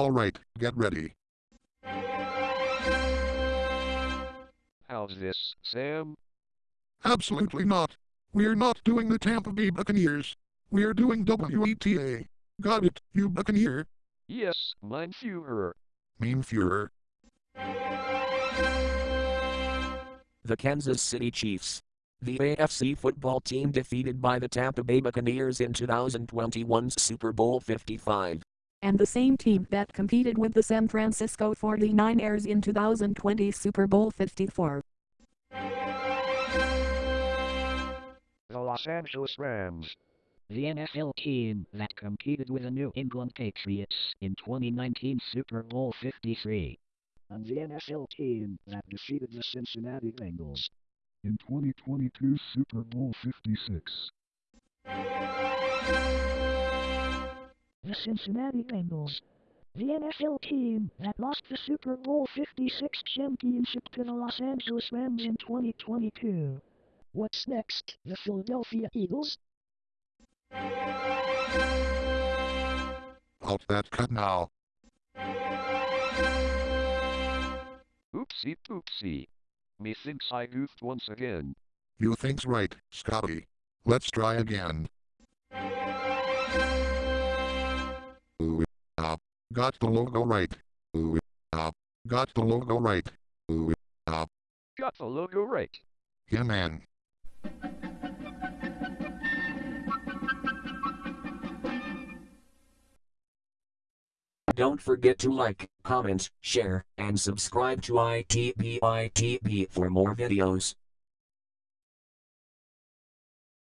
Alright, get ready. How's this, Sam? Absolutely not. We're not doing the Tampa Bay Buccaneers. We're doing WETA. Got it, you Buccaneer. Yes, mein Führer. Mean Führer. The Kansas City Chiefs. The AFC football team defeated by the Tampa Bay Buccaneers in 2021's Super Bowl 55. And the same team that competed with the San Francisco 49ers in 2020 Super Bowl 54. The Los Angeles Rams. The NFL team that competed with the New England Patriots in 2019 Super Bowl 53. And the NFL team that defeated the Cincinnati Bengals in 2022 Super Bowl 56. The Cincinnati Bengals. The NFL team that lost the Super Bowl 56 championship to the Los Angeles Rams in 2022. What's next? The Philadelphia Eagles? Halt that cut now. Oopsie poopsie. Methinks I goofed once again. You think's right, Scotty. Let's try again. Got the logo right. Ooh, ah. Got the logo right. Ooh, ah. Got the logo right. Yeah, man. Don't forget to like, comment, share, and subscribe to ITBITB for more videos.